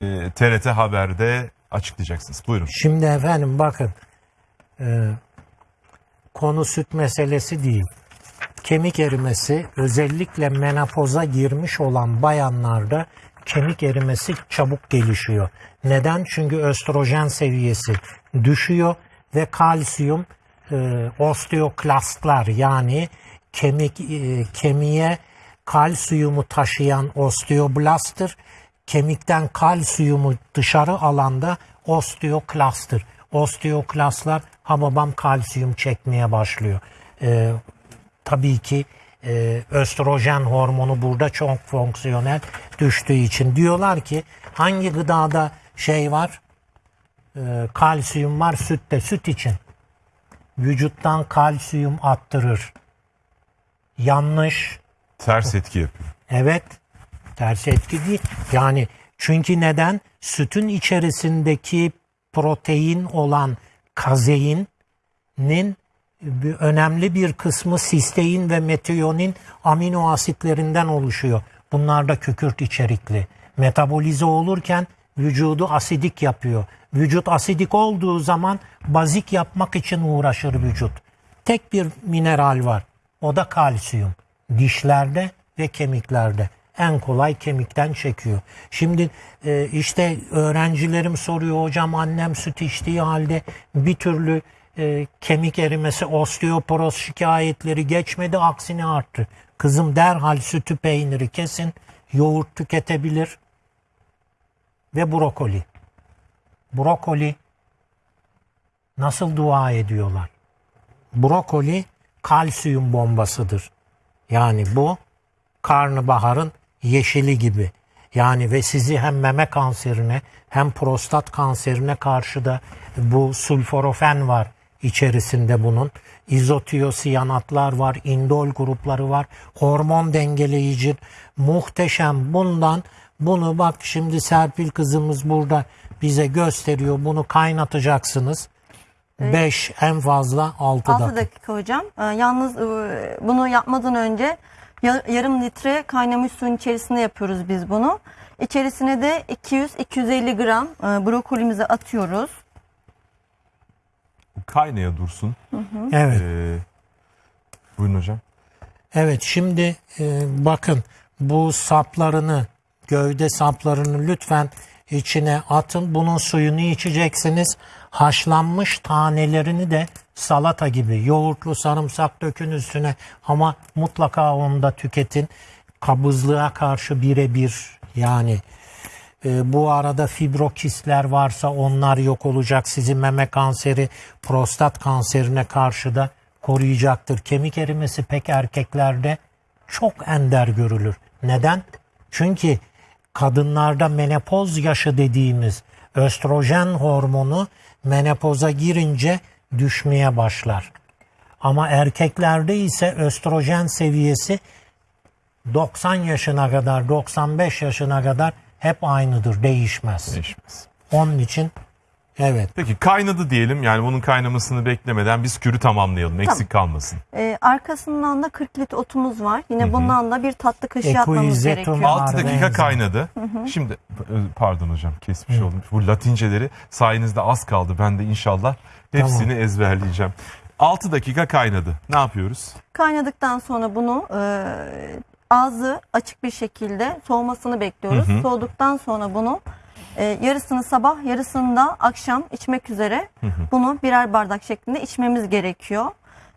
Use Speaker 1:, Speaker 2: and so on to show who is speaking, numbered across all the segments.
Speaker 1: e, TRT Haber'de açıklayacaksınız. Buyurun.
Speaker 2: Şimdi efendim bakın e, konu süt meselesi değil. Kemik erimesi özellikle menopoza girmiş olan bayanlarda kemik erimesi çabuk gelişiyor. Neden? Çünkü östrojen seviyesi düşüyor ve kalsiyum e, osteoklastlar yani kemik e, kemiğe kalsiyumu taşıyan osteoblasttır. Kemikten kalsiyumu dışarı alanda osteoklasttır. Osteoklastlar hababam kalsiyum çekmeye başlıyor. E, tabii ki e, östrojen hormonu burada çok fonksiyonel düştüğü için diyorlar ki hangi gıdada şey var e, kalsiyum var sütte süt için vücuttan kalsiyum attırır yanlış
Speaker 1: Ters etki yapıyor.
Speaker 2: evet ters etki değil yani çünkü neden sütün içerisindeki protein olan kazeinin bir önemli bir kısmı sistein ve metiyonin amino asitlerinden oluşuyor. Bunlar da kükürt içerikli. Metabolize olurken vücudu asidik yapıyor. Vücut asidik olduğu zaman bazik yapmak için uğraşır vücut. Tek bir mineral var. O da kalsiyum. Dişlerde ve kemiklerde. En kolay kemikten çekiyor. Şimdi e, işte öğrencilerim soruyor hocam annem süt içtiği halde bir türlü e, kemik erimesi, osteoporoz şikayetleri geçmedi aksine arttı. Kızım derhal sütü peyniri kesin, yoğurt tüketebilir ve brokoli. Brokoli nasıl dua ediyorlar? Brokoli kalsiyum bombasıdır. Yani bu karnabaharın yeşili gibi. Yani ve sizi hem meme kanserine hem prostat kanserine karşı da bu sulforofen var içerisinde bunun. İzotiosiyanatlar var, indol grupları var, hormon dengeleyici muhteşem bundan bunu bak şimdi Serpil kızımız burada bize gösteriyor. Bunu kaynatacaksınız. 5 en fazla 6
Speaker 3: 6
Speaker 2: dakika.
Speaker 3: dakika hocam. Ee, yalnız e, bunu yapmadan önce yarım litre kaynamış suyun içerisinde yapıyoruz biz bunu. İçerisine de 200-250 gram e, brokolimizi atıyoruz.
Speaker 1: Kaynaya dursun.
Speaker 2: Evet.
Speaker 1: Ee, buyurun hocam.
Speaker 2: Evet şimdi e, bakın bu saplarını gövde saplarını lütfen içine atın. Bunun suyunu içeceksiniz. Haşlanmış tanelerini de salata gibi yoğurtlu sarımsak dökün üstüne ama mutlaka onu da tüketin. Kabızlığa karşı birebir yani e, bu arada fibrokistler varsa onlar yok olacak. Sizi meme kanseri, prostat kanserine karşı da koruyacaktır. Kemik erimesi pek erkeklerde çok ender görülür. Neden? Çünkü kadınlarda menopoz yaşı dediğimiz östrojen hormonu menopoza girince düşmeye başlar. Ama erkeklerde ise östrojen seviyesi 90 yaşına kadar, 95 yaşına kadar hep aynıdır, değişmez.
Speaker 1: Değişmez.
Speaker 2: Onun için evet.
Speaker 1: Peki kaynadı diyelim. Yani bunun kaynamasını beklemeden biz kürü tamamlayalım. Eksik kalmasın.
Speaker 3: Ee, arkasından da 40 litre otumuz var. Yine bundan da bir tatlı kaşığı atmamız
Speaker 2: Equizetum
Speaker 3: gerekiyor.
Speaker 2: al-
Speaker 1: 6 dakika
Speaker 2: benzer.
Speaker 1: kaynadı. Şimdi e, pardon hocam kesmiş oldum. Bu latinceleri sayenizde az kaldı. Ben de inşallah hepsini ezberleyeceğim. 6 dakika kaynadı. Ne yapıyoruz?
Speaker 3: Kaynadıktan sonra bunu e, ağzı açık bir şekilde soğumasını bekliyoruz. Soğuduktan sonra bunu e, yarısını sabah yarısını da akşam içmek üzere bunu birer bardak şeklinde içmemiz gerekiyor.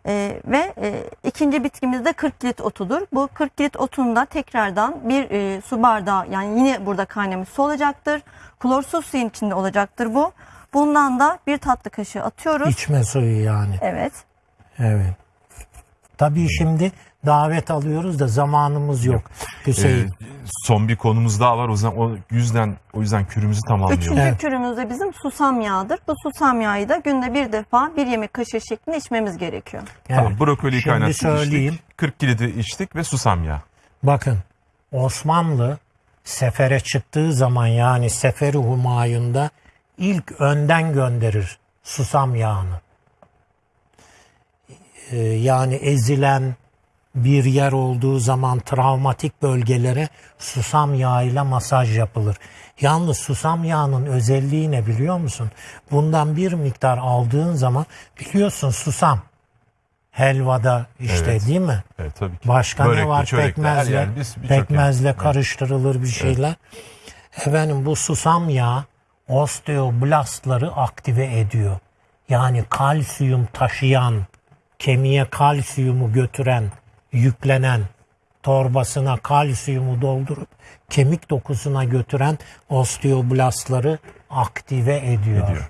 Speaker 3: E, ve e, ikinci bitkimiz de 40 lit otudur. Bu 40 lit otunda tekrardan bir e, su bardağı yani yine burada kaynamış su olacaktır. Klorsuz suyun içinde olacaktır bu. Bundan da bir tatlı kaşığı atıyoruz.
Speaker 2: İçme suyu yani.
Speaker 3: Evet.
Speaker 2: Evet. Tabii şimdi davet alıyoruz da zamanımız yok. Hüseyin.
Speaker 1: Ee, son bir konumuz daha var. O yüzden o yüzden o yüzden kürümüzü tamamlayalım.
Speaker 3: Üçüncü
Speaker 2: Evet.
Speaker 3: kürümüz de bizim susam yağıdır. Bu susam yağı da günde bir defa bir yemek kaşığı şeklinde içmemiz gerekiyor.
Speaker 1: Tamam,
Speaker 2: Evet.
Speaker 1: brokoliyi
Speaker 2: Şimdi
Speaker 1: kaynattık
Speaker 2: söyleyeyim.
Speaker 1: içtik. 40 kilidi içtik ve susam yağı.
Speaker 2: Bakın Osmanlı sefere çıktığı zaman yani Seferi Humayun'da ilk önden gönderir susam yağını. Ee, yani ezilen, bir yer olduğu zaman travmatik bölgelere susam yağıyla masaj yapılır. Yalnız susam yağının özelliği ne biliyor musun? Bundan bir miktar aldığın zaman biliyorsun susam helvada işte
Speaker 1: Evet.
Speaker 2: değil mi?
Speaker 1: Evet tabii ki.
Speaker 2: Başka
Speaker 1: Börekli,
Speaker 2: ne var?
Speaker 1: çörekli,
Speaker 2: Pekmezle,
Speaker 1: biz-
Speaker 2: pekmezle karıştırılır bir şeyler. Efendim bu susam yağı osteoblastları aktive ediyor. Yani kalsiyum taşıyan, kemiğe kalsiyumu götüren, yüklenen, torbasına kalsiyumu doldurup kemik dokusuna götüren osteoblastları aktive ediyor.
Speaker 1: Ediyor.